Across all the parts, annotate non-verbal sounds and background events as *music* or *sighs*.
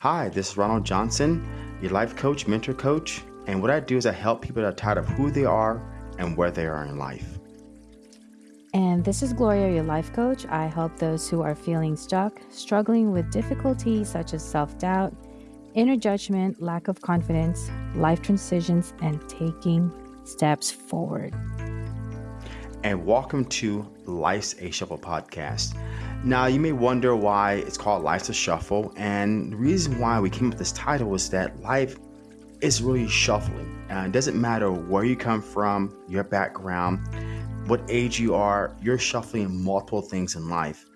Hi, this is Ronald Johnson, your life coach, mentor coach. And what I do is I help people that are tired of who they are and where they are in life. And this is Gloria, your life coach. I help those who are feeling stuck, struggling with difficulties such as self doubt, inner judgment, lack of confidence, life transitions, and taking steps forward. And welcome to Life's a Shuffle podcast. Now, you may wonder why it's called Life's a Shuffle. And the reason why we came up with this title is that life is really shuffling. And it doesn't matter where you come from, your background, what age you are, you're shuffling multiple things in life.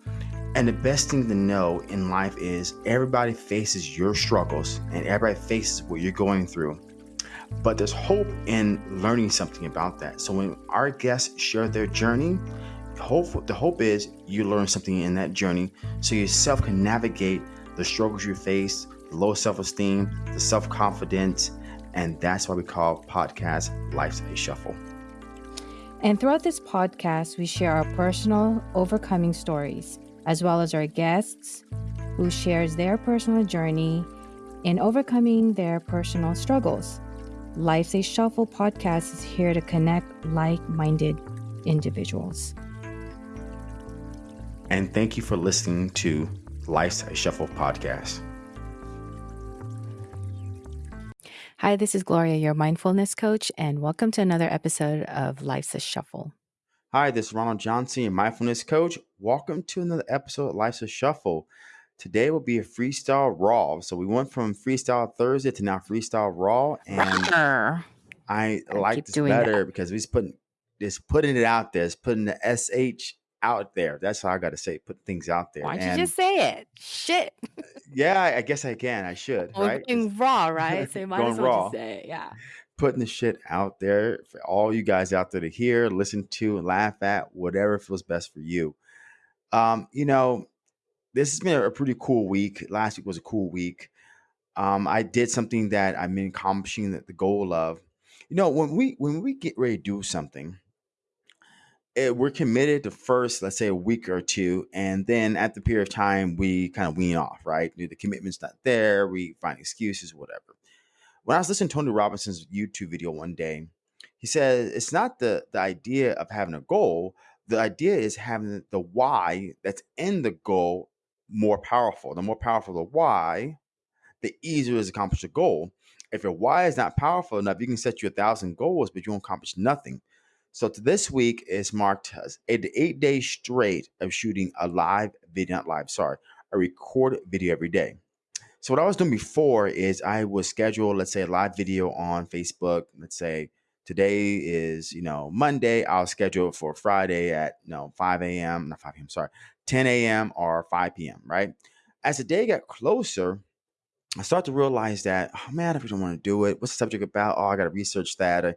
And the best thing to know in life is everybody faces your struggles and everybody faces what you're going through. But there's hope in learning something about that. So when our guests share their journey, hope the hope is you learn something in that journey so yourself can navigate the struggles you face, the low self-esteem, the self-confidence, and that's why we call podcast Life's a Shuffle. And throughout this podcast, we share our personal overcoming stories as well as our guests who shares their personal journey in overcoming their personal struggles. Life's a Shuffle podcast is here to connect like minded individuals. And thank you for listening to Life's a Shuffle podcast. Hi, this is Gloria, your mindfulness coach, and welcome to another episode of Life's a Shuffle. Hi, this is Ronald Johnson, your mindfulness coach. Welcome to another episode of Life's a Shuffle. Today will be a freestyle raw. So we went from freestyle Thursday to now freestyle raw, and I like this better that. because we're putting just putting it out there. It's putting the sh out there. That's how I got to say, put things out there. Why don't you just say it? Shit. yeah, I guess I can. I should. Well, right? Being raw, right? So you *laughs* might as well raw. just say it. Yeah putting the shit out there for all you guys out there to hear, listen to, and laugh at, whatever feels best for you. Um, you know, this has been a pretty cool week. Last week was a cool week. Um, I did something that been accomplishing the, the goal of. You know, when we when we get ready to do something, it, eh, we're committed to first, let's say, a week or two, and then at the period of time, we kind of wean off, right? The commitment's not there. We find excuses, whatever when I was listening to Tony Robinson's YouTube video one day, he said it's not the the idea of having a goal. The idea is having the why that's in the goal more powerful. The more powerful the why, the easier it is to accomplish a goal. If your why is not powerful enough, you can set you a thousand goals, but you won't accomplish nothing. So this week is marked as eight, days straight of shooting a live video, not live, sorry, a recorded video every day. So what I was doing before is I would schedule, let's say, a live video on Facebook. Let's say today is, you know, Monday. I'll schedule for Friday at, you know, 5 a.m. Not 5 a.m. Sorry, 10 a.m. or 5 p.m. Right. As the day got closer, I start to realize that, oh man, if we don't want to do it, what's the subject about? Oh, I got to research that. Uh,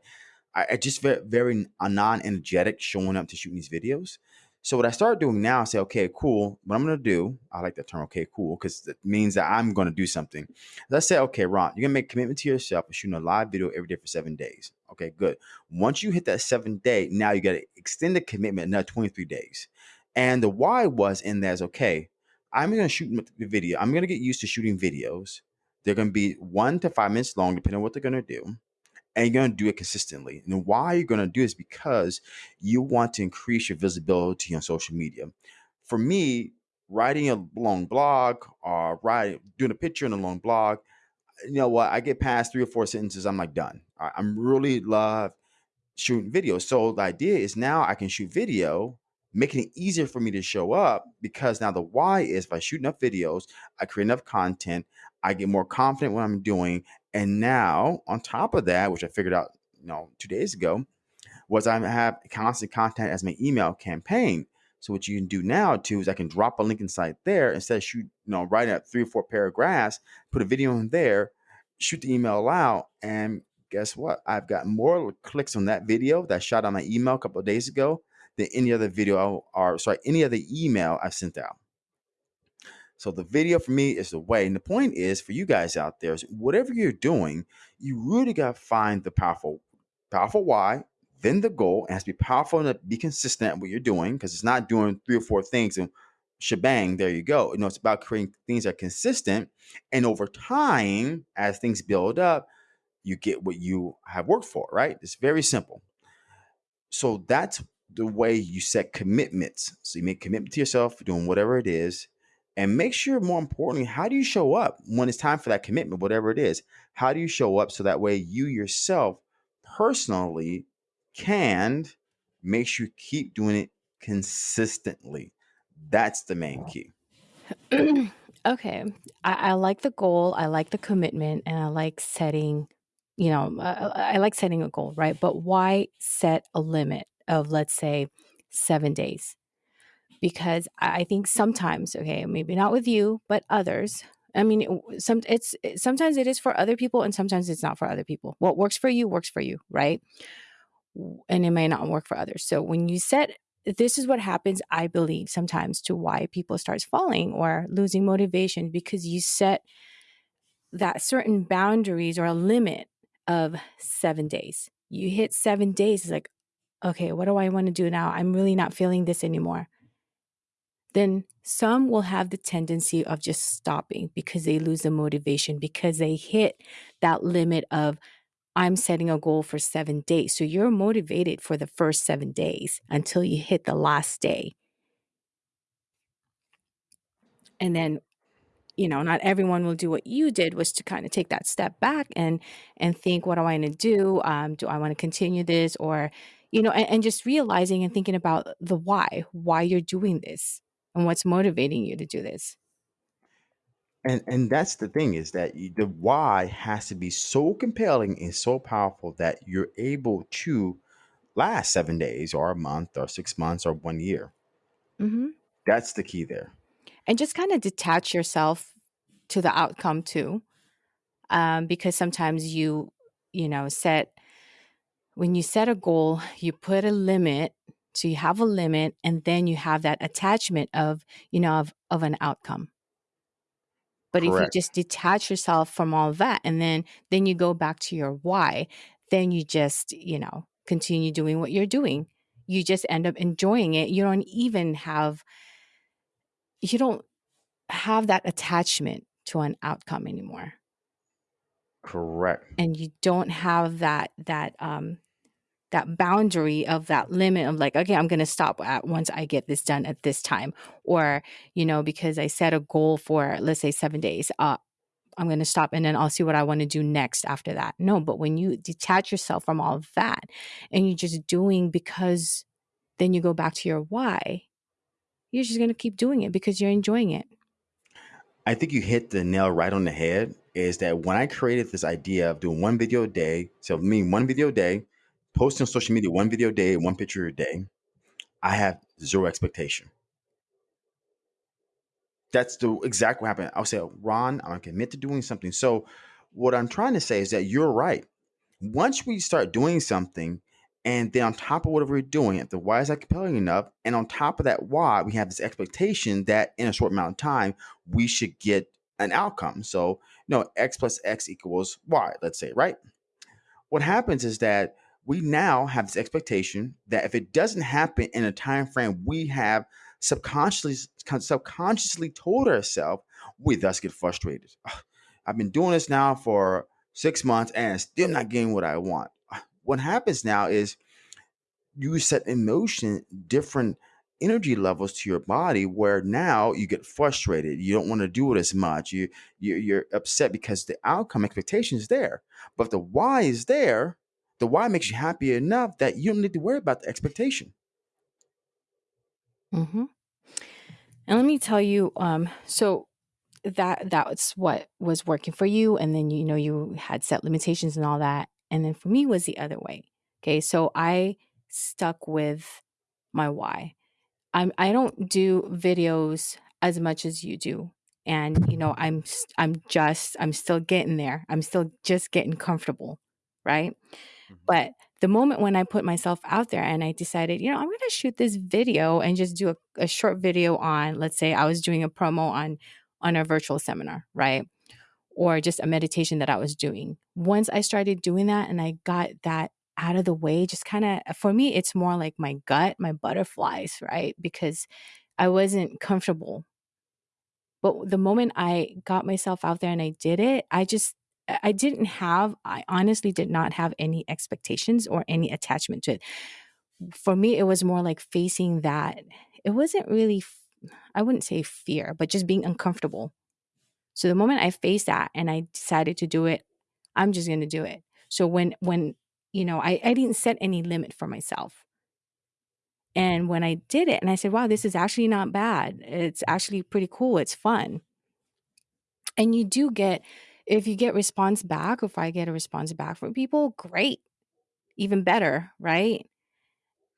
I, I just very, very non-energetic showing up to shoot these videos. So what I started doing now, I say, okay, cool. What I'm gonna do, I like that term, okay, cool, because it means that I'm gonna do something. Let's say, okay, Ron, you're gonna make commitment to yourself of shooting a live video every day for seven days. Okay, good. Once you hit that seven day, now you gotta extend the commitment another 23 days. And the why was in there is okay, I'm gonna shoot the video. I'm gonna get used to shooting videos. They're gonna be one to five minutes long, depending on what they're gonna do and you're going to do it consistently. And why you're going to do is because you want to increase your visibility on social media. For me, writing a long blog or writing doing a picture in a long blog, you know what? I get past three or four sentences, I'm like done. I'm really love shooting video. So the idea is now I can shoot video, making it easier for me to show up because now the why is if I shoot enough videos, I create enough content, I get more confident what I'm doing, and now, on top of that, which I figured out, you know, two days ago, was I have constant contact as my email campaign. So what you can do now too is I can drop a link inside there instead of shoot, you know, writing out three or four paragraphs, put a video in there, shoot the email out, and guess what? I've got more clicks on that video that I shot on my email a couple of days ago than any other video or sorry, any other email I've sent out. So the video for me is the way. And the point is for you guys out there, is whatever you're doing, you really got to find the powerful, powerful why, then the goal. It has to be powerful and be consistent at what you're doing because it's not doing three or four things and shebang, there you go. You know, it's about creating things that are consistent. And over time, as things build up, you get what you have worked for, right? It's very simple. So that's the way you set commitments. So you make commitment to yourself doing whatever it is. And make sure, more importantly, how do you show up when it's time for that commitment, whatever it is? How do you show up so that way you yourself personally can make sure you keep doing it consistently? That's the main key. *clears throat* okay. I, I like the goal, I like the commitment, and I like setting, you know, I, I like setting a goal, right? But why set a limit of, let's say, seven days? Because I think sometimes, okay, maybe not with you, but others. I mean, some it's sometimes it is for other people, and sometimes it's not for other people. What works for you works for you, right? And it may not work for others. So when you set this is what happens i believe sometimes to why people starts falling or losing motivation because you set that certain boundaries or a limit of seven days you hit seven days it's like okay what do i want to do now i'm really not feeling this anymore then some will have the tendency of just stopping because they lose the motivation because they hit that limit of I'm setting a goal for seven days. So you're motivated for the first seven days until you hit the last day. And then, you know, not everyone will do what you did, was to kind of take that step back and and think, what do I want to do? Um, do I want to continue this? Or, you know, and, and just realizing and thinking about the why, why you're doing this and what's motivating you to do this. And and that's the thing is that you, the why has to be so compelling and so powerful that you're able to last seven days or a month or six months or one year. hmm That's the key there. And just kind of detach yourself to the outcome too. Um, because sometimes you, you know, set when you set a goal, you put a limit. So you have a limit, and then you have that attachment of, you know, of, of an outcome. But if you just detach yourself from all that and then then you go back to your why, then you just, you know, continue doing what you're doing. You just end up enjoying it. You don't even have you don't have that attachment to an outcome anymore. Correct. And you don't have that that um that boundary of that limit of like okay i'm going to stop at once i get this done at this time or you know because i set a goal for let's say seven days uh, i'm going to stop and then i'll see what i want to do next after that no but when you detach yourself from all of that and you're just doing because then you go back to your why you're just going to keep doing it because you're enjoying it I think you hit the nail right on the head. Is that when I created this idea of doing one video a day, so me one video a day, posting on social media one video a day, one picture a day, I have zero expectation. That's the exact what happened. I'll say, Ron, I'm commit to doing something. So what I'm trying to say is that you're right. Once we start doing something, and then on top of whatever we're doing, if the why is not compelling enough, and on top of that why, we have this expectation that in a short amount of time we should get an outcome. So, you know, x plus x equals y, let's say, right? what happens is that we now have this expectation that if it doesn't happen in a time frame we have subconsciously subconsciously told ourselves we thus get frustrated. I've been doing this now for six months and still not getting what i want. What happens now is you set in motion different energy levels to your body where now you get frustrated. You don't want to do it as much. You, you you're upset because the outcome expectation is there. But the why is there the why makes you happy enough that you don't need to worry about the expectation. Hmm and let me tell you um so that that's what was working for you and then you know you had set limitations and all that and then for me was the other way okay? So i stuck with my why. I'm i don't do videos as much as you do and you know i'm i'm just i'm still getting there. I'm still just getting comfortable right. Mm-hmm. but the moment when I put myself out there and I decided, you know, I'm going to shoot this video and just do a, a short video on, let's say I was doing a promo on on a virtual seminar, right? Or just a meditation that I was doing. Once I started doing that and I got that out of the way, just kind of for me, it's more like my gut, my butterflies, right? Because I wasn't comfortable. But the moment I got myself out there and I did it, I just I didn't have I honestly did not have any expectations or any attachment to it. For me, it was more like facing that. It wasn't really I wouldn't say fear, but just being uncomfortable. So the moment I faced that and I decided to do it, I'm just going to do it. So when when you know, I, I didn't set any limit for myself. And when I did it and I said, wow, this is actually not bad. It's actually pretty cool. It's fun. And you do get, if you get response back, if I get a response back from people, great. Even better, right?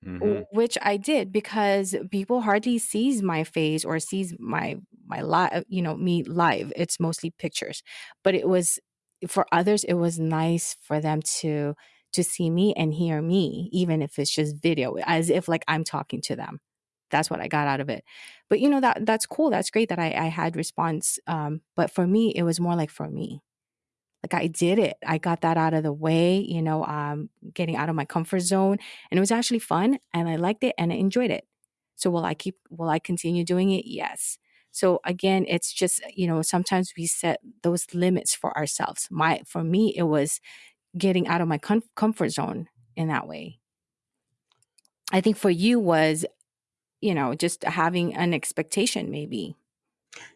hmm which I did because people hardly sees my face or sees my my live, you know, me live. It's mostly pictures, but it was for others. It was nice for them to to see me and hear me, even if it's just video, as if like I'm talking to them. That's what I got out of it. But you know that that's cool. That's great that I, I had response. Um, but for me, it was more like for me like I did it. I got that out of the way, you know, um, getting out of my comfort zone. And it was actually fun and I liked it and I enjoyed it. So will I keep will I continue doing it? Yes. So again, it's just, you know, sometimes we set those limits for ourselves. My for me, it was getting out of my com- comfort zone in that way. I think for you was, you know, just having an expectation maybe.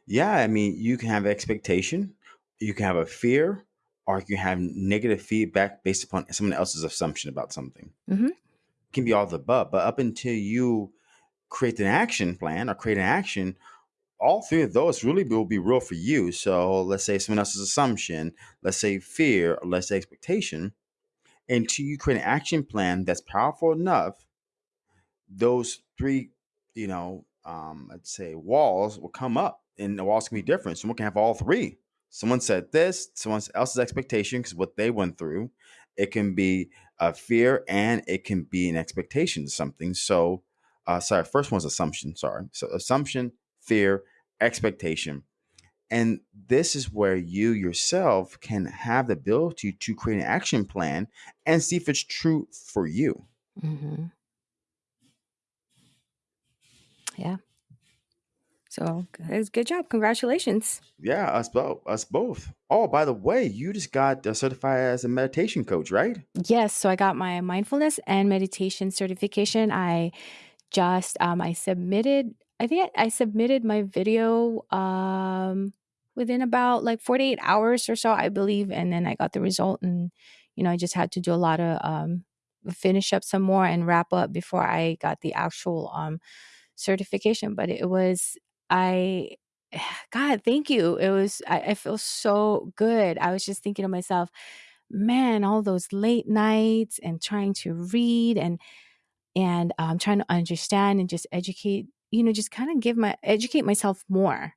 Yeah, I mean, you can have expectation, you can have a fear, or you can have negative feedback based upon someone else's assumption about something. Mhm. It can be all the above, but up until you create an action plan or create an action, all three of those really will be real for you. So let's say someone else's assumption, let's say fear, or let's say expectation. Until you create an action plan that's powerful enough those three, you know, um, I'd say walls will come up and the walls can be different. Someone can have all three. Someone said this, someone else's expectation because what they went through. It can be a fear and it can be an expectation of something. So, uh, sorry, first one's assumption. Sorry. So, assumption, fear, expectation. And this is where you yourself can have the ability to create an action plan and see if it's true for you. Mhm. Yeah. So, good good job. Congratulations. Yeah, us both. Us both. Oh, by the way, you just got uh, certified as a meditation coach, right? Yes, so I got my mindfulness and meditation certification. I just um I submitted I think I submitted my video um within about like 48 hours or so, I believe, and then I got the result and you know, I just had to do a lot of um finish up some more and wrap up before I got the actual um certification, but it was I *sighs* God, thank you. It was I, I feel so good. I was just thinking to myself, man, all those late nights and trying to read and and um, trying to understand and just educate, you know, just kind of give my educate myself more.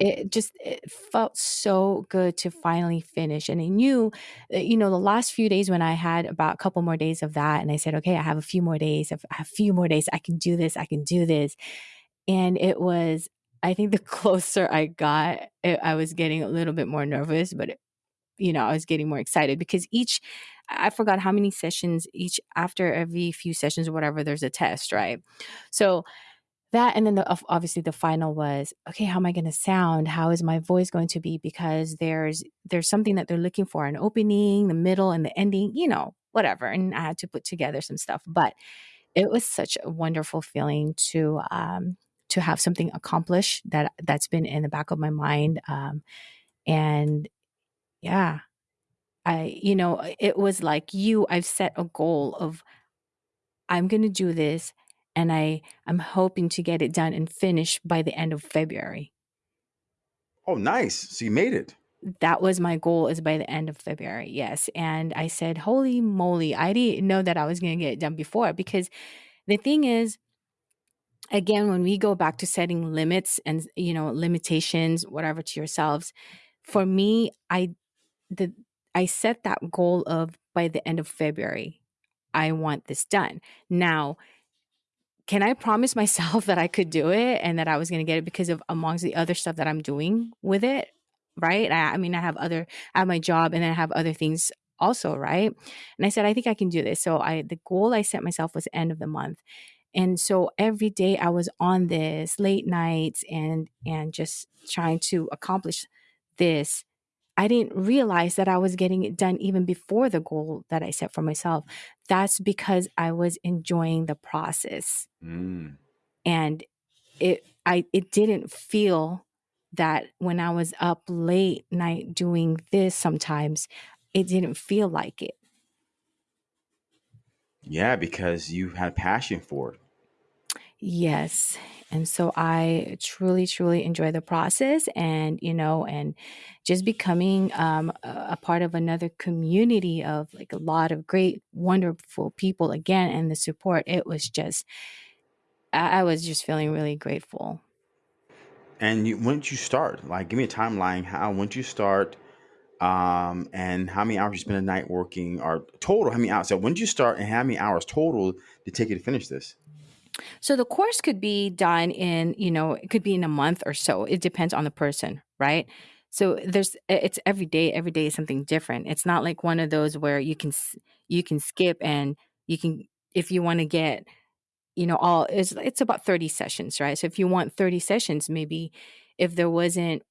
Mhm. It just it felt so good to finally finish, and I knew, uh, you know, the last few days when I had about a couple more days of that, and I said, okay, I have a few more days. I have a few more days. I can do this. I can do this and it was I think the *laughs* closer I got, eh, I was getting a little bit more nervous, but, it, you know, I was getting more excited because each I forgot how many sessions each after every few sessions or whatever, there's a test, right? So that and then the obviously the final was, "Okay, how am I gonna sound? How is my voice going to be?" Because there's there's something that they're looking for, an opening, the middle, and the ending, you know, whatever, and I had to put together some stuff, but it was such a wonderful feeling to, um, to have something accomplished that that's been in the back of my mind, um, and yeah, I you know, it was like you, I've set a goal of, "I'm gonna do this," and I I'm hoping to get it done and finished by the end of February. Oh, nice. So you made it. That was my goal is by the end of February, yes, and I said, "Holy moly," I didn't know that I was gonna get it done before because the thing is again when we go back to setting limits and you know limitations whatever to yourselves for me i the i set that goal of by the end of february i want this done now can i promise myself *laughs* that i could do it and that i was going to get it because of amongst the other stuff that i'm doing with it right? I, I mean i have other i have my job and then i have other things also right? And i said i think i can do this. So i the goal i set myself was end of the month. And so every day i was on this late nights and and just trying to accomplish this i didn't realize that i was getting it done even before the goal that i set for myself that's because i was enjoying the process Mm. and it i it didn't feel that when i was up late night doing this sometimes it didn't feel like it Yeah, because you had passion for it. Yes. And so I truly, truly enjoy the process and, you know, and just becoming um, a part of another community of like a lot of great, wonderful people again and the support. It was just, I, I was just feeling really grateful. And you, when did you start? Like, give me a timeline. How when did you start? Um, and how many hours you spend a night working, or total? How many hours? So when did you start, and how many hours total did it take you to finish this? So the course could be done in, you know, it could be in a month or so. It depends on the person, right? So there's it's every day, every day is something different. It's not like one of those where you can you can skip and you can if you want to get, you know, all it's it's about 30 sessions, right? So if you want 30 sessions, maybe if there wasn't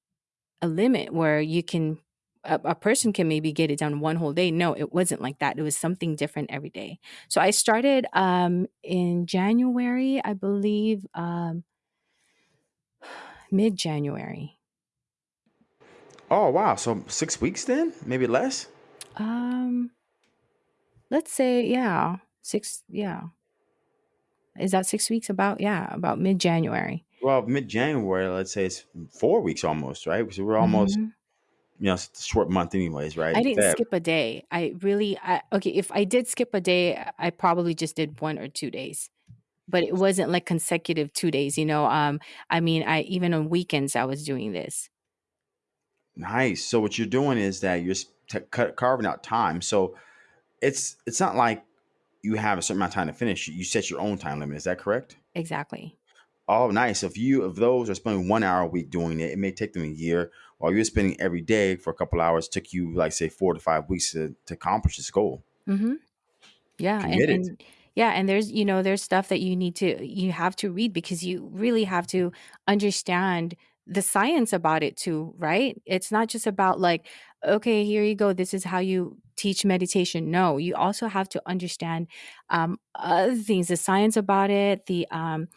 a limit where you can a, a person can maybe get it done one whole day. No, it wasn't like that. It was something different every day. So I started um in January, I believe, um *sighs* mid January. Oh wow! So six weeks then, maybe less. Um let's say yeah, 6 yeah. Is that 6 weeks about? Yeah, about mid January. Well, mid January, let's say it's four weeks almost, right? So we're almost, Mhm. You know, it's a short month, anyways, right? I didn't Feb. skip a day. I really I okay, if I did skip a day, I probably just did 1 or 2 days. but it wasn't like consecutive 2 days, you know, um, I mean, I even on weekends, I was doing this. Nice. So what you're doing is that you're cut, carving out time. So it's it's not like you have a certain amount of time to finish. You set your own time limit. Is that correct? Exactly. Oh, nice. If you if those are spending one hour a week doing it, it may take them a year. While you're spending every day for a couple hours, took you like say four to five weeks to, to accomplish this goal. Mhm. Yeah, and and yeah, and there's, you know, there's stuff that you need to you have to read because you really have to understand the science about it too, right? It's not just about like, okay, here you go, this is how you teach meditation. No, you also have to understand um, other things, the science about it, the um,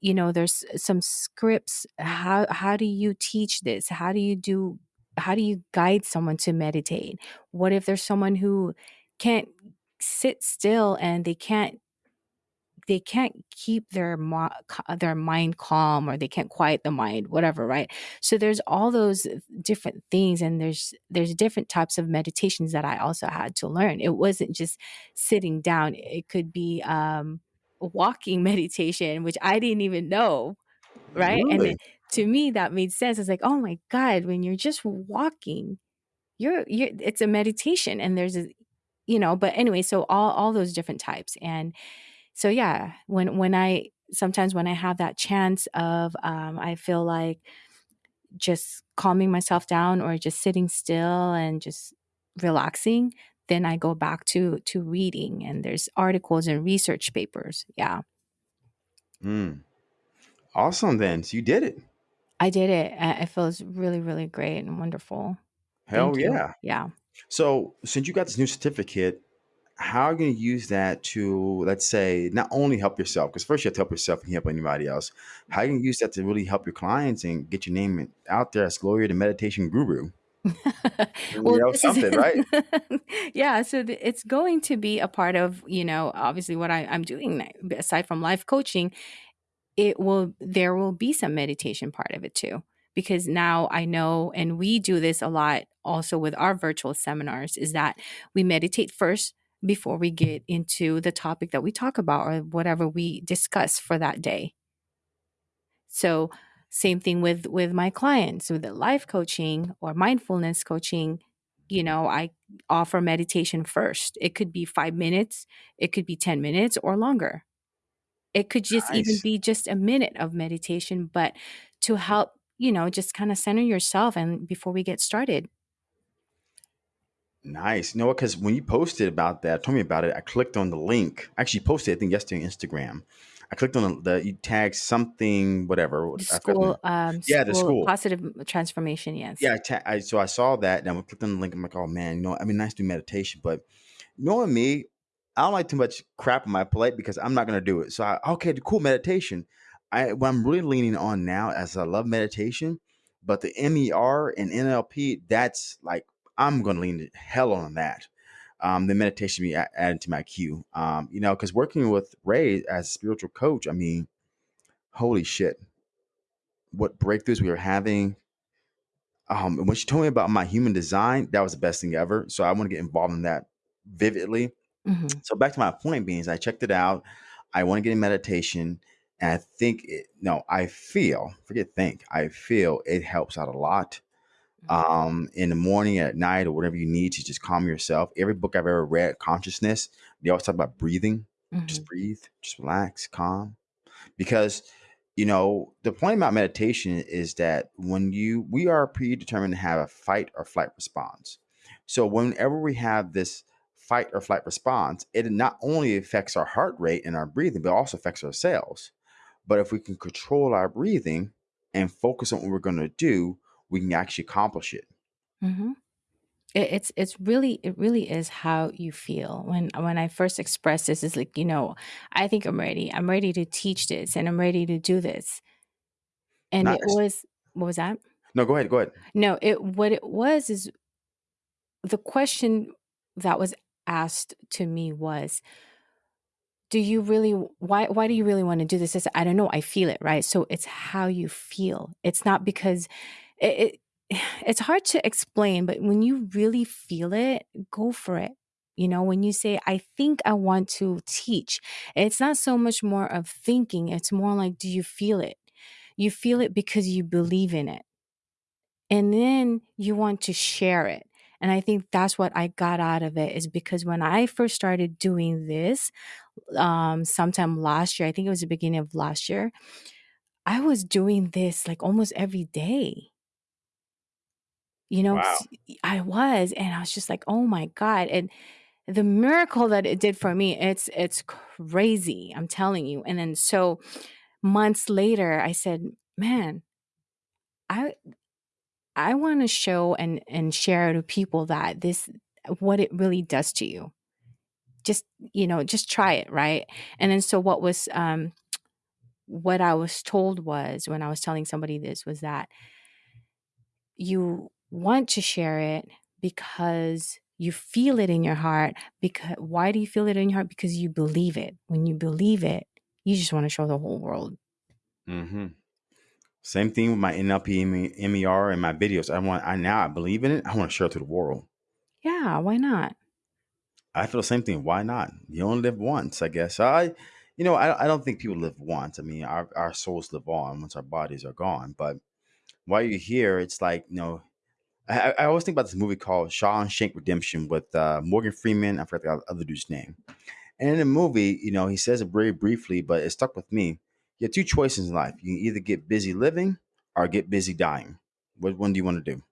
you know there's some scripts how how do you teach this? How do you do how do you guide someone to meditate? What if there's someone who can't sit still and they can't they can't keep their their mind calm or they can't quiet the mind whatever right? So there's all those different things and there's there's different types of meditations that i also had to learn. It wasn't just sitting down. It could be um walking *laughs* meditation which i didn't even know right? And it, to me that made sense. It's like oh my god when you're just walking you're you're it's a meditation and there's a you know but anyway so all all those different types and so yeah when when i sometimes when i have that chance of um i feel like just calming myself down or just sitting still and just relaxing then i go back to to reading and there's articles and research papers yeah Mm. Awesome then. So you did it. i did it I- it feels really really great and wonderful Hell thank you yeah. yeah So since you got this new certificate, how are you going to use that to, let's say, not only help yourself, because first you have to help yourself and help anybody else. How are you going to use that to really help your clients and get your name out there as Gloria the Meditation Guru? You know, this is something, right? *laughs* yeah so it's going to be a part of you know obviously what I, i'm doing aside from life coaching it will there will be some meditation part of it too because now i know and we do this a lot also with our virtual seminars is that we meditate first before we get into the topic that we talk about or whatever we discuss for that day so same thing with with my clients with the life coaching or mindfulness coaching you know i offer meditation first it could be 5 minutes it could be 10 minutes or longer it could just even be just a minute of meditation but to help you know just kind of center yourself and before we get started Nice. You know what? Because when you posted about that, told me about it, I clicked on the link. I actually posted, I think, yesterday on Instagram. I clicked on the, the you tag something whatever The school, The, um, yeah, the school positive transformation. Yes. Yeah, I, ta- I so I saw that and I clicked on the link. I'm like, oh man, you know, I mean, nice to do meditation, but knowing me, I don't like too much crap on my plate because I'm not gonna do it. So I okay, the cool meditation. I what I'm really leaning on now as I love meditation, but the MER and NLP, that's like I'm gonna lean hell on that. Um, the meditation be added to my queue. Um, you know, because working with Ray as a spiritual coach, I mean, holy shit, what breakthroughs we were having. Um, and when she told me about my human design, that was the best thing ever. So I want to get involved in that vividly hmm so back to my point being is I checked it out. I want to get in meditation. And I think it, no, I feel, forget think, I feel it helps out a lot. Um, in the morning, at night, or whatever you need to just calm yourself. Every book I've ever read, consciousness, they always talk about breathing. hmm Just breathe, just relax, calm. Because you know the point about meditation is that when you we are predetermined to have a fight or flight response. So whenever we have this fight or flight response it not only affects our heart rate and our breathing but also affects our cells but if we can control our breathing and focus on what we're going to do we can actually accomplish it hmm It, it's it's really it really is how you feel when when I first expressed this. is like you know, I think I'm ready. I'm ready to teach this, and I'm ready to do this. And it was what was that? no go ahead go ahead No, it what it was is the question that was asked to me was do you really why why do you really want to do this I, said, I don't know i feel it right so it's how you feel it's not because it, it *sighs* it's hard to explain but when you really feel it go for it. You know when you say i think i want to teach it's not so much more of thinking it's more like do you feel it? You feel it because you believe in it. And then you want to share it. And i think that's what i got out of it is because when i first started doing this um sometime last year i think it was the beginning of last year i was doing this like almost every day you know wow i was and i was just like oh my god and the miracle that it did for me it's it's crazy i'm telling you and then so months later i said man i I want to show and and share to people that this what it really does to you. Just you know, just try it, right? And then so what was um what I was told was when I was telling somebody this was that you want to share it because you feel it in your heart because why do you feel it in your heart because you believe it when you believe it you just want to show the whole world mm-hmm. same thing with my nlp mer and my videos i want i now i believe in it i want to share it to the world yeah why not I feel the same thing. Why not? You only live once, I guess. I, you know, I, I don't think people live once. I mean, our, our souls live on once our bodies are gone. But while you're here, it's like, you know, I, I always think about this movie called Shawshank Redemption with uh, Morgan Freeman. I forgot the other dude's name. And in the movie, you know, he says it very briefly, but it stuck with me. You have two choices in life. You can either get busy living or get busy dying. What one do you want to do?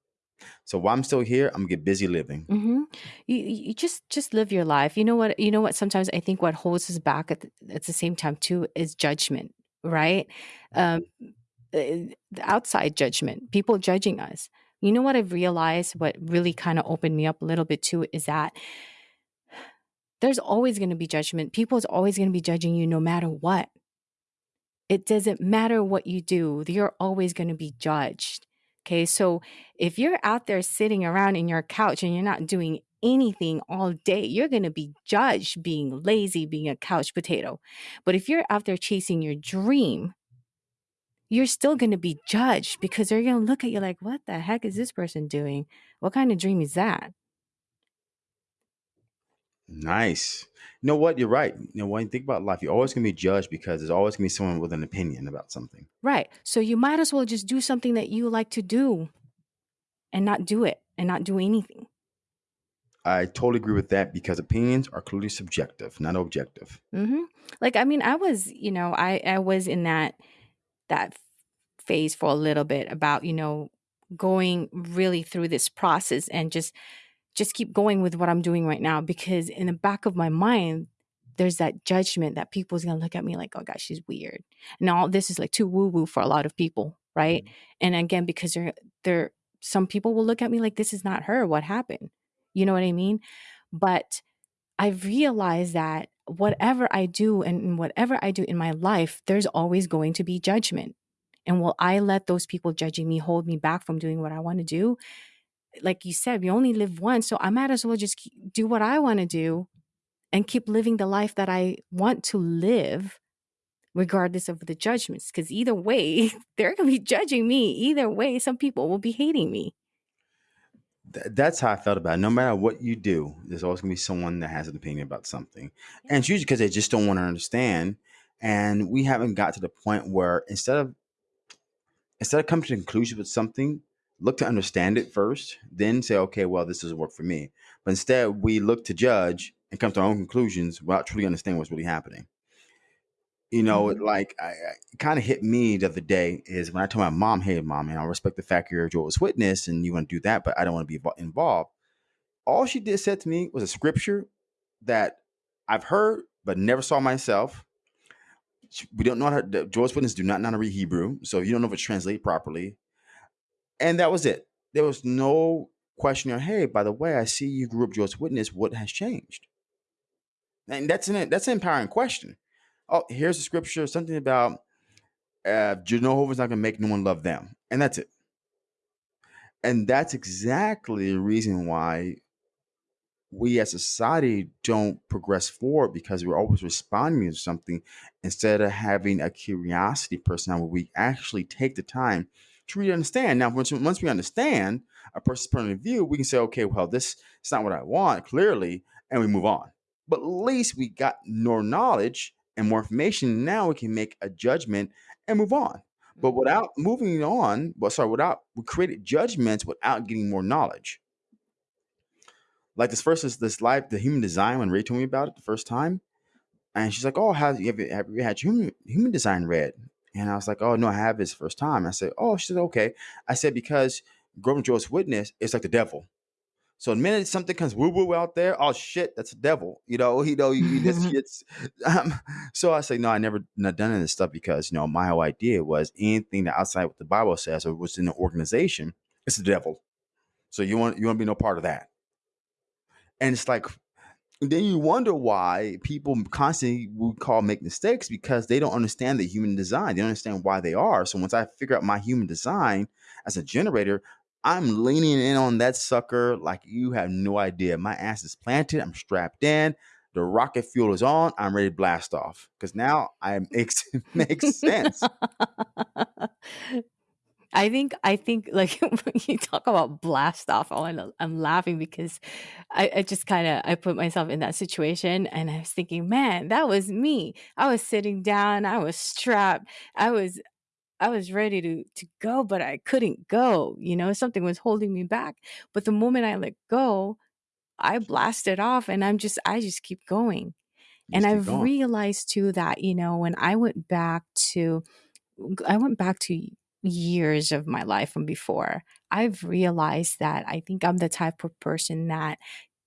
So while I'm still here, I'm gonna get busy living. hmm You, you just just live your life. You know what? You know what? Sometimes I think what holds us back at the, at the same time too is judgment, right? Um, the outside judgment, people judging us. You know what I've realized? What really kind of opened me up a little bit too is that there's always going to be judgment. People is always going to be judging you no matter what. It doesn't matter what you do, you're always going to be judged. Okay. So if you're out there sitting around in your couch and you're not doing anything all day, you're going to be judged being lazy, being a couch potato. But if you're out there chasing your dream, you're still going to be judged because they're going to look at you like, what the heck is this person doing? What kind of dream is that? Nice. You know what? You're right. You know, when you think about life, you're always gonna be judged because there's always gonna be someone with an opinion about something. Right. So you might as well just do something that you like to do and not do it and not do anything. I totally agree with that because opinions are clearly subjective, not objective. hmm Like, I mean, I was, you know, I I was in that that phase for a little bit about, you know, going really through this process and just just keep going with what I'm doing right now because in the back of my mind, there's that judgment that people's gonna look at me like, oh gosh, she's weird. And all this is like too woo woo for a lot of people, right? Mm-hmm. And again, because they're they're some people will look at me like this is not her. What happened? You know what I mean? But I've realized that whatever I do and whatever I do in my life, there's always going to be judgment. And will I let those people judging me hold me back from doing what I want to do? Like you said, we only live once. So I might as well just do what I want to do and keep living the life that I want to live, regardless of the judgments. Because either way, *laughs* they're going to be judging me. Either way, some people will be hating me. that's how I felt about it. No matter what you do, there's always going to be someone that has an opinion about something. And it's usually because they just don't want to understand. And we haven't got to the point where instead of instead of coming to a conclusion with something, look to understand it first, then say, okay, well, this doesn't work for me. But instead, we look to judge and come to our own conclusions without truly understanding what's really happening. You know, mm-hmm. like I, it kind of hit me the other day is when I told my mom, "Hey, mom, and I respect the fact you're a Jehovah's Witness and you want to do that, but I don't want to be involved." All she did said to me was a scripture that I've heard but never saw myself. We don't know how the Jehovah's Witnesses do not know how to read Hebrew, so you don't know if it's translated properly. And that was it. There was no question. Hey, by the way, I see you grew up Jehovah's Witness. What has changed? And that's an that's an empowering question. Oh, here's a scripture, something about uh, Jehovah's not going to make no one love them, and that's it. And that's exactly the reason why we as a society don't progress forward because we're always responding to something instead of having a curiosity person where we actually take the time to really understand. Now, once, once we understand a person's point of view, we can say, okay, well, this is not what I want, clearly, and we move on. But at least we got more knowledge and more information. Now we can make a judgment and move on. But mm-hmm. without moving on, well, sorry, without we created judgments without getting more knowledge. Like this first is this life, the human design. When Ray told me about it the first time, and she's like, "Oh, have you, have you, have you had human human design read?" And I was like, "Oh no, I have this first time." I said, "Oh," she said, "Okay." I said because growing Jehovah's witness, it's like the devil. So the minute something comes woo woo out there, oh shit, that's a devil. You know, *laughs* you know, you, this shit's. Um, so I say no, I never not done any of this stuff because you know my whole idea was anything that outside what the Bible says or what's in the organization, it's the devil. So you want you want to be no part of that. And it's like then you wonder why people constantly would call make mistakes because they don't understand the human design. They don't understand why they are. So once I figure out my human design as a generator, I'm leaning in on that sucker like you have no idea. My ass is planted. I'm strapped in. The rocket fuel is on. I'm ready to blast off because now I *laughs* makes makes *laughs* sense. I think I think *laughs* like when you talk about blast off, I'm, I'm laughing because I, I just kind of I put myself in that situation and I was thinking, man, that was me. I was sitting down, I was strapped, I was I was ready to to go, but I couldn't go. You know, something was holding me back. But the moment I let go, I blasted off and I'm just I just keep going. and I've going. realized too that, you know, when I went back to I went back to years of my life from before, I've realized that I think I'm the type of person that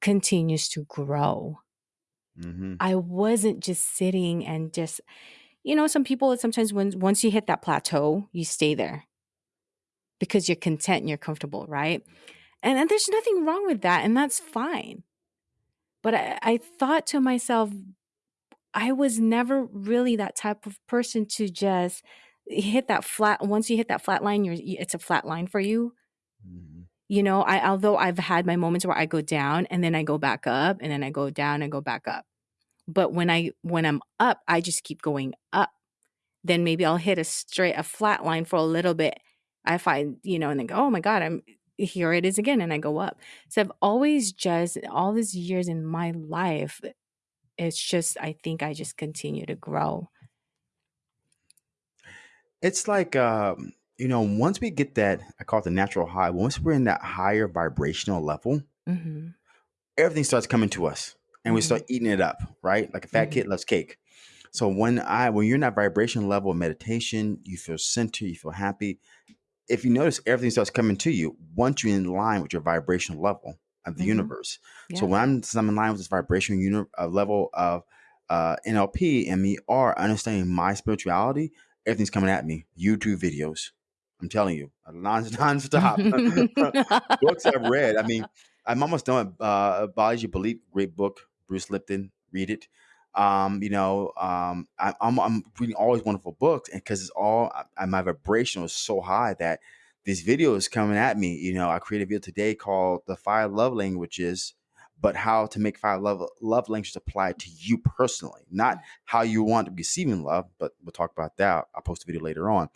continues to grow. Mm-hmm. I wasn't just sitting and just you know, some people sometimes when once you hit that plateau, you stay there because you're content and you're comfortable, right? And, and there's nothing wrong with that, and that's fine. But I, I thought to myself, I was never really that type of person to just hit that flat. Once you hit that flat line, you're it's a flat line for you. Mm-hmm. You know, I although I've had my moments where I go down and then I go back up, and then I go down and go back up. But when I when I'm up, I just keep going up. Then maybe I'll hit a straight a flat line for a little bit. I find, you know, and then go, oh my God, I'm here it is again. And I go up. So I've always just all these years in my life, it's just I think I just continue to grow. It's like um, you know, once we get that, I call it the natural high, once we're in that higher vibrational level, mm-hmm. everything starts coming to us and we start mm-hmm. eating it up, right? Like a fat mm-hmm. kid loves cake. So when I when you're in that vibration level of meditation, you feel centered, you feel happy. If you notice everything starts coming to you once you're in line with your vibrational level of the mm-hmm. universe. Yeah. So when I'm, I'm in line with this vibrational uni- uh, level of uh, NLP and me are understanding my spirituality, everything's coming at me. YouTube videos. I'm telling you, non *laughs* nonstop. *laughs* Books I've read. I mean, I'm almost done with uh, Biology of Belief. Great book, Bruce Lipton. Read it. Um, you know, um, I, I'm I'm reading all these wonderful books, and because it's all I, my vibration was so high that this video is coming at me. You know, I created a video today called "The Five Love Languages." But how to make five love love languages apply to you personally, not how you want to be receiving love. But we'll talk about that. I'll post a video later on.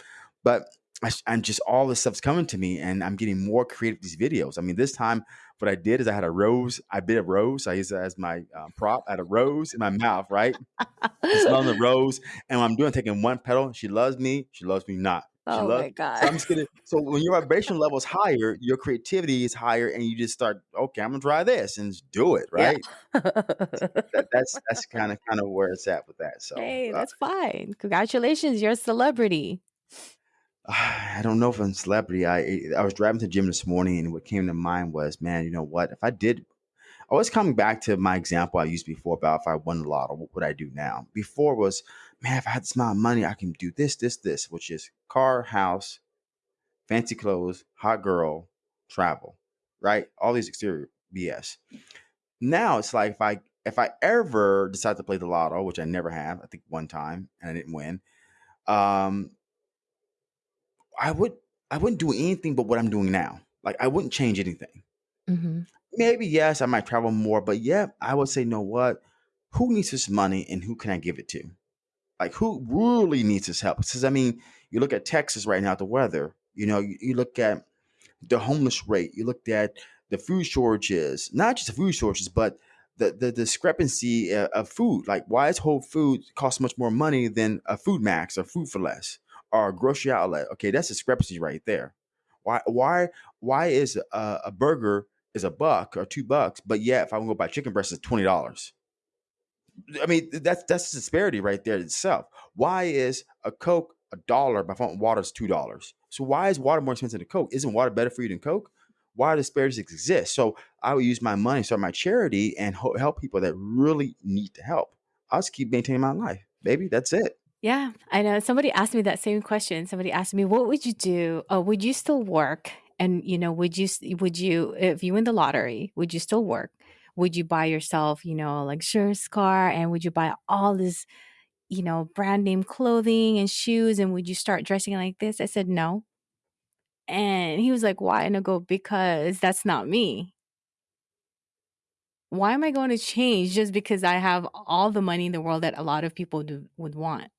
But I, am just all this stuff's coming to me, and I'm getting more creative with these videos. I mean, this time what I did is I had a rose. I bit a rose. I used it as my uh, prop. I had a rose in my mouth, right? smelling the *laughs* rose, and what I'm doing, taking one petal. She loves me. She loves me not. She oh loves, my god! So I'm just gonna. So when your vibration level is higher, your creativity is higher, and you just start. Okay, I'm gonna try this and just do it, right? Yeah. that, that's that's kind of kind of where it's at with that. So hey, uh that's fine. Congratulations, you're a celebrity. *sighs* I don't know if I'm a celebrity. I I was driving to the gym this morning, and what came to mind was, man, you know what? If I did, I was coming back to my example I used before about if I won the lotto, what would I do now? Before was, man, if I had this amount of money, I can do this, this, this, which is car, house, fancy clothes, hot girl, travel, right? All these exterior BS. Now it's like if I if I ever decide to play the lotto, which I never have, I think one time and I didn't win. Um, I would I wouldn't do anything but what I'm doing now. Like I wouldn't change anything. Mm-hmm. Maybe yes, I might travel more, but yeah, I would say, you know what? Who needs this money and who can I give it to? Like who really needs this help? Because I mean, you look at Texas right now, the weather. You know, you, you look at the homeless rate. You looked at the food shortages, not just the food shortages, but the, the discrepancy uh, of food. Like, why is Whole Food cost much more money than a FoodMaxx or Food for Less? or a grocery outlet. Okay, that's discrepancy right there. Why why why is a, a burger is a buck or two bucks, but yeah, if I want to go buy chicken breast, it's twenty dollars. I mean, that's that's disparity right there itself. Why is a Coke a dollar, but water is two dollars? So why is water more expensive than Coke? Isn't water better for you than Coke? Why do disparities exist? So I would use my money, start my charity, and help people that really need to help. I'll just keep maintaining my life, baby. That's it. Yeah, I know. Somebody asked me that same question. Somebody asked me, "What would you do? Oh, would you still work? And you know, would you would you if you win the lottery, would you still work? Would you buy yourself, you know, a luxurious car, and would you buy all this, you know, brand name clothing and shoes, and would you start dressing like this?" I said no. And he was like, "Why?" And I go, "Because that's not me." Why am I going to change just because I have all the money in the world that a lot of people do, would want?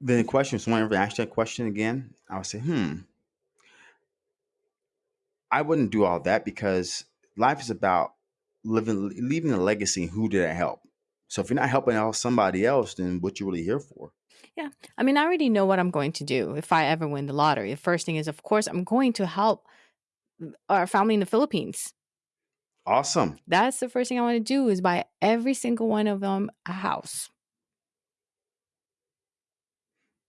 Then the question, someone ever asked that question again, I would say, hmm, I wouldn't do all that because life is about living, leaving a legacy. Who did I help? So if you're not helping out somebody else, then what you really here for? Yeah. I mean, I already know what I'm going to do if I ever win the lottery. The first thing is, of course, I'm going to help mm, our family in the Philippines. Awesome. That's the first thing I want to do is buy every single one of them a house.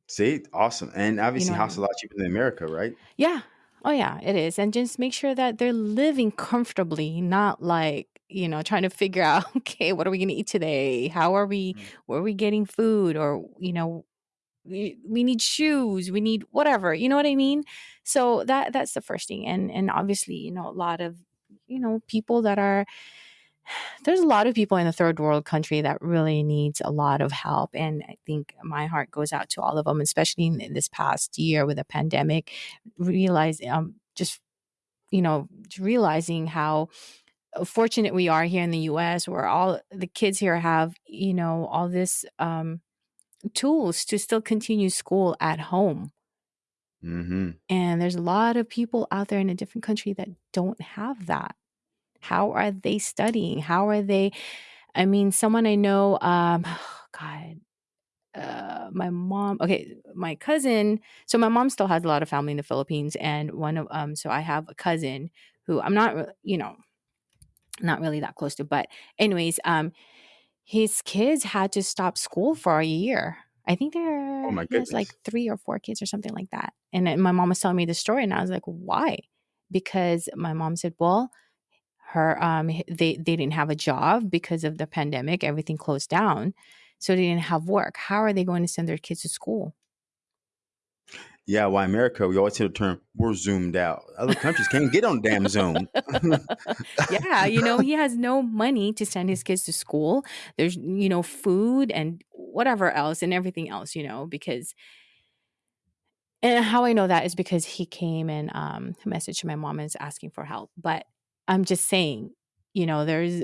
See, awesome. And obviously, you know house a lot cheaper than America, right? Yeah. Oh, yeah, it is. And just make sure that they're living comfortably, not like, you know, trying to figure out, *laughs* okay, what are we going to eat today? How are we, mm-hmm. where are we getting food? Or, you know, we, we need shoes, we need whatever, you know what I mean? So that that's the first thing. And and obviously, you know, a lot of, you know, people that are there's a lot of people in the third world country that really needs a lot of help and i think my heart goes out to all of them especially in this past year with the pandemic realize um, just you know realizing how fortunate we are here in the us where all the kids here have you know all this um, tools to still continue school at home mm-hmm. and there's a lot of people out there in a different country that don't have that how are they studying? How are they? I mean, someone I know, um, oh *sighs* God, uh, my mom, okay, my cousin. So my mom still has a lot of family in the Philippines, and one of um, so I have a cousin who I'm not, you know, not really that close to, but anyways, um, his kids had to stop school for a year. I think there oh goodness. like three or four kids or something like that. And my mom was telling me the story, and I was like, why? Because my mom said, well, her um they they didn't have a job because of the pandemic everything closed down so they didn't have work how are they going to send their kids to school Yeah, why America, we always hear the term we're zoomed out. Other countries can't get on damn Zoom. *laughs* yeah you know he has no money to send his kids to school there's you know food and whatever else and everything else you know because and how i know that is because he came and um messaged my mom and is asking for help but i'm just saying you know there's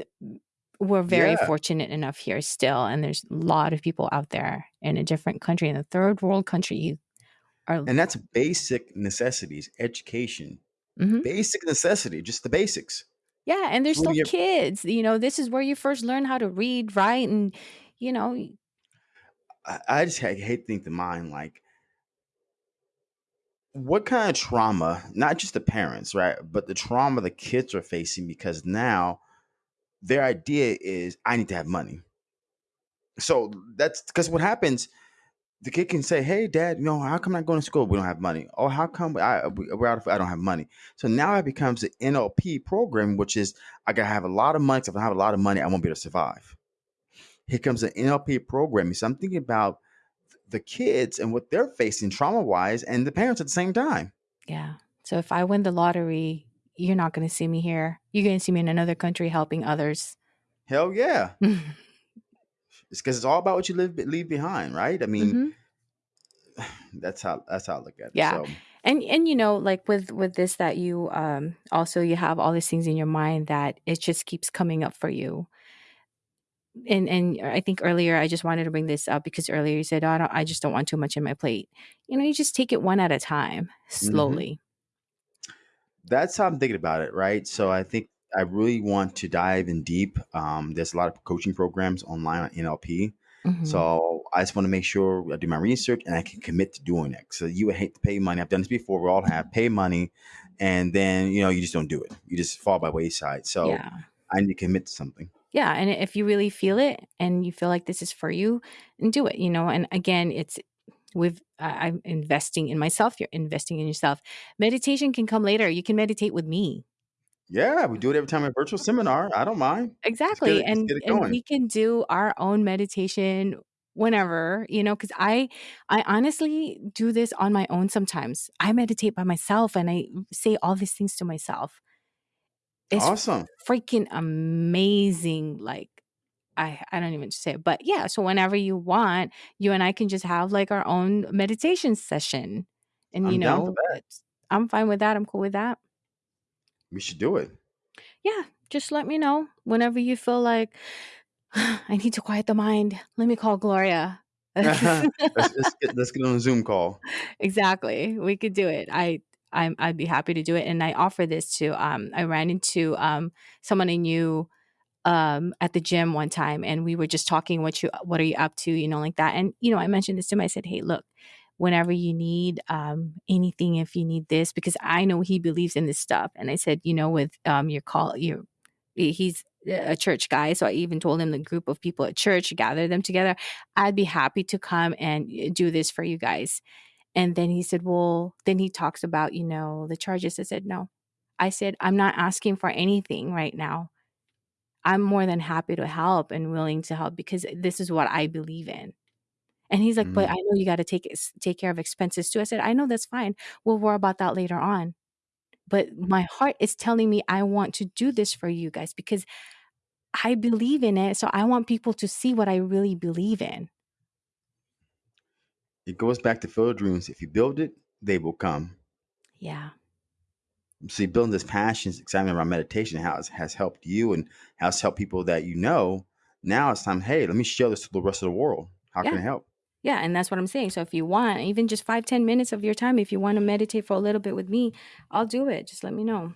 we're very yeah. fortunate enough here still and there's a lot of people out there in a different country in a third world country are And that's basic necessities, education, Mhm. basic necessity, just the basics. yeah and they're still kids you know this is where you first learn how to read write and you know I just ha- hate to think the mind like what kind of trauma, not just the parents, right, but the trauma the kids are facing because now their idea is I need to have money. So that's because what happens the kid can say, "Hey, Dad, you know how come I'm going to school? We don't have money. Oh, how come I we- we're out of I don't have money?" So now it becomes the NLP program, which is I gotta have a lot of money. if I don't have a lot of money, I won't be able to survive. Here comes the NLP program. So I'm thinking about the kids and what they're facing trauma wise, and the parents at the same time. yeah so if i win the lottery you're not going to see me here you're going to see me in another country helping others Hell yeah, hmm *laughs* it's because it's all about what you leave leave behind, right? I mean, *sighs* that's how that's how I look at it. yeah So and and you know like with with this that you um also you have all these things in your mind that it just keeps coming up for you and and i think earlier i just wanted to bring this up because earlier you said oh, I, don't, I just don't want too much in my plate you know you just take it one at a time mhm. slowly that's how I'm thinking about it, right? So I think I really want to dive in deep. Um, there's a lot of coaching programs online on NLP. hmm So I just want to make sure I do my research and I can commit to doing it. So you would hate to pay money. I've done this before. We all have pay money, and then you know you just don't do it. You just fall by wayside. So yeah I need to commit to something. Yeah and if you really feel it and you feel like this is for you and do it you know and again it's with I- i'm investing in myself you're investing in yourself meditation can come later you can meditate with me Yeah, we do it every time at virtual *laughs* seminar. I don't mind. Get exactly. And get and going. we can do our own meditation whenever you know because i i honestly do this on my own sometimes i meditate by myself and i say all these things to myself it's Awesome. freaking amazing like I I don't even say it, but yeah. So whenever you want, you and I can just have like our own meditation session, and you I'm down for know, that. it's I'm fine with that. I'm cool with that. We should do it. Yeah, just let me know whenever you feel like *sighs* I need to quiet the mind. Let me call Gloria. *laughs* let's, let's *laughs* get let's get on a Zoom call. exactly, we could do it. I I'm I'd be happy to do it, and I offer this to um I ran into um someone I knew um at the gym one time and we were just talking what you what are you up to? you know like that and you know i mentioned this to him i said hey look whenever you need um anything if you need this because i know he believes in this stuff and i said you know with um your call your he's a church guy so i even told him the group of people at church gather them together i'd be happy to come and eh, do this for you guys and then he said well then he talks about you know the charges i said no i said i'm not asking for anything right now I'm more than happy to help and willing to help because this is what I believe in. And he's like, but Mhm. I know you got to take it, take care of expenses too. I said, I know that's fine. We'll worry about that later on. But my heart is telling me I want to do this for you guys because I believe in it. So I want people to see what I really believe in. It goes back to field dreams. If you build it, they will come. Yeah. See, building this passion, excitement around meditation, how it has helped you and how it's helped people that you know. Now it's time. Hey, let me share this to the rest of the world. How can Yeah. I help? Yeah. And that's what I'm saying. So if you want, even just five, ten minutes of your time, if you want to meditate for a little bit with me, I'll do it. Just let me know.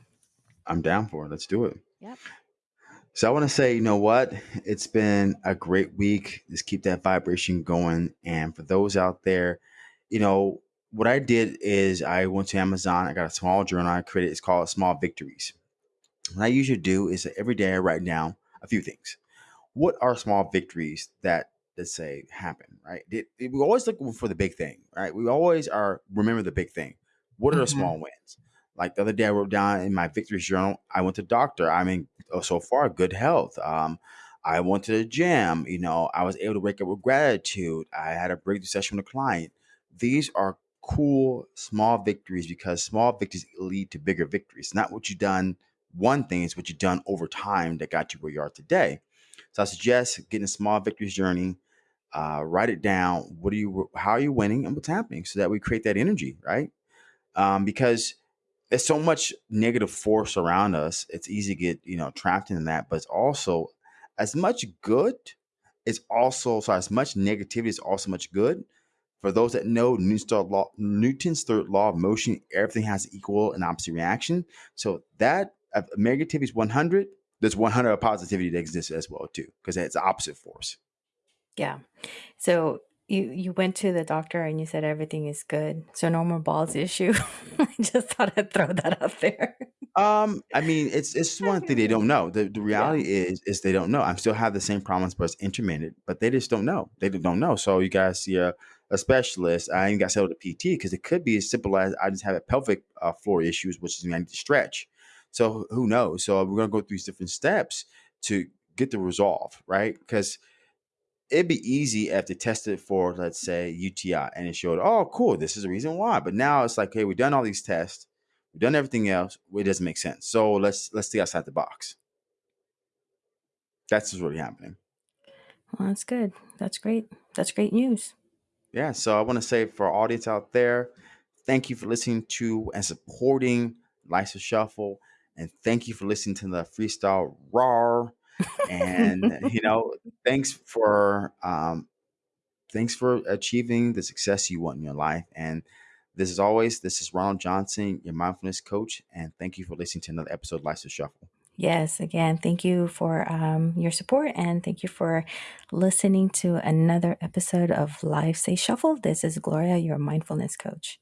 I'm down for it. Let's do it. Yep. So I want to say, you know what? It's been a great week. Just keep that vibration going. And for those out there, you know, what I did is I went to Amazon. I got a small journal I created. It's called Small Victories. What I usually do is every day I write down a few things. What are small victories that let's say happen, right? It- we always look for the big thing, right? We always are remember the big thing. What are the hmm small wins? Like the other day, I wrote down in my victories journal, I went to doctor. I mean, oh, so far, good health. Um, I went to the gym. You know, I was able to wake up with gratitude. I had a breakthrough session with a client. These are cool small victories because small victories lead to bigger victories. Not what you've done one thing, is what you've done over time that got you where you are today. So I suggest getting a small victories journey. Uh, write it down. What are you? How are you winning, and what's happening, so that we create that energy, right? Um, because there's so much negative force around us. It's easy to get you know trapped in that, but it's also as much good. It's also so as much negativity is also much good. For those that know Newton's third law, Newton's third law of motion, everything has equal and opposite reaction. So that if negativity is 100, there's 100 of positivity that exists as well too, because it's opposite force. Yeah. So you you went to the doctor and you said everything is good, so no more balls issue. *laughs* I just thought I'd throw that out there. Um, I mean, it's it's one thing they don't know. The the *laughs* Yeah. reality is is they don't know. I'm still have the same problems, but it's intermittent. But they just don't know. They don't know. So you guys see a, a specialist. I ain't got to settle the PT because it could be as simple as I just have a pelvic uh, floor issues, which is I need to stretch. So who knows? So we're gonna go through these different steps to get the resolve, right? Because it'd be easy if they tested for, let's say, UTI and it showed, oh, cool, this is the reason why. But now it's like, hey, we've done all these tests, we've done everything else, it doesn't make sense. So let's let's stay outside the box. That's what's really happening. Well, that's good. That's great. That's great news. Yeah. So I want to say for our audience out there, thank you for listening to and supporting Life's a Shuffle. And thank you for listening to the freestyle raw. And you know, thanks for um, thanks for achieving the success you want in your life. And this is always, this is Ronald Johnson, your mindfulness coach. And thank you for listening to another episode of Life's a Shuffle. Yes, again, thank you for um, your support and thank you for listening to another episode of Life's a Shuffle. This is Gloria, your mindfulness coach.